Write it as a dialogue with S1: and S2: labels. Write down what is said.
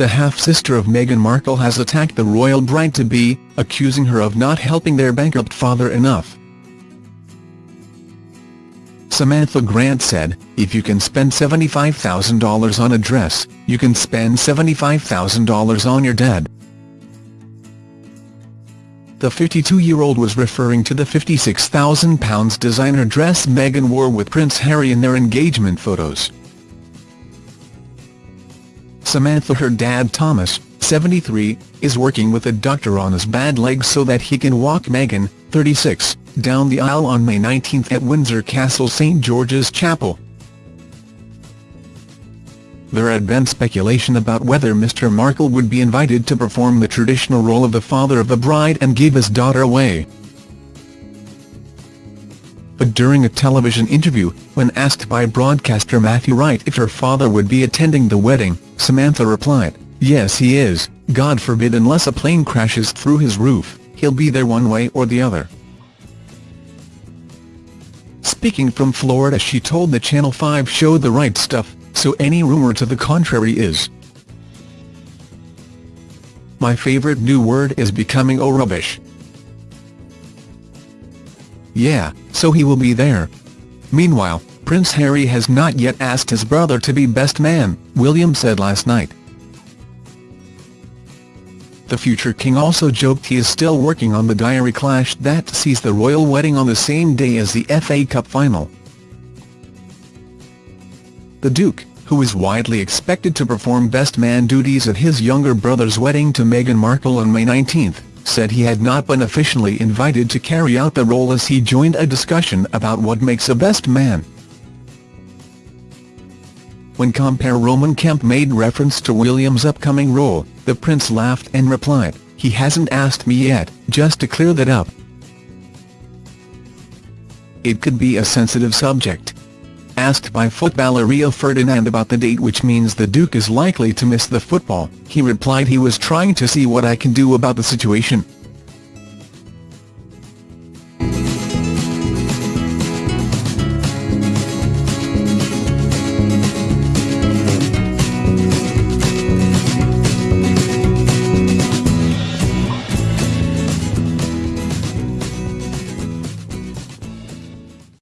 S1: the half-sister of Meghan Markle has attacked the royal bride-to-be, accusing her of not helping their bankrupt father enough. Samantha Grant said, if you can spend $75,000 on a dress, you can spend $75,000 on your dad. The 52-year-old was referring to the £56,000 designer dress Meghan wore with Prince Harry in their engagement photos. Samantha her dad Thomas, 73, is working with a doctor on his bad leg so that he can walk Meghan, 36, down the aisle on May 19 at Windsor Castle St George's Chapel. There had been speculation about whether Mr Markle would be invited to perform the traditional role of the father of the bride and give his daughter away. But during a television interview, when asked by broadcaster Matthew Wright if her father would be attending the wedding, Samantha replied, yes he is, God forbid unless a plane crashes through his roof, he'll be there one way or the other. Speaking from Florida she told the Channel 5 show The Wright Stuff, so any rumor to the contrary is. My favorite new word is becoming oh rubbish. Yeah, so he will be there. Meanwhile, Prince Harry has not yet asked his brother to be best man, William said last night. The future king also joked he is still working on the diary clash that sees the royal wedding on the same day as the FA Cup final. The Duke, who is widely expected to perform best man duties at his younger brother's wedding to Meghan Markle on May 19, said he had not been officially invited to carry out the role as he joined a discussion about what makes a best man. When compere Roman Kemp made reference to William's upcoming role, the prince laughed and replied, he hasn't asked me yet, just to clear that up. It could be a sensitive subject. Asked by footballer Rio Ferdinand about the date which means the Duke is likely to miss the football, he replied he was trying to see what I can do about the situation.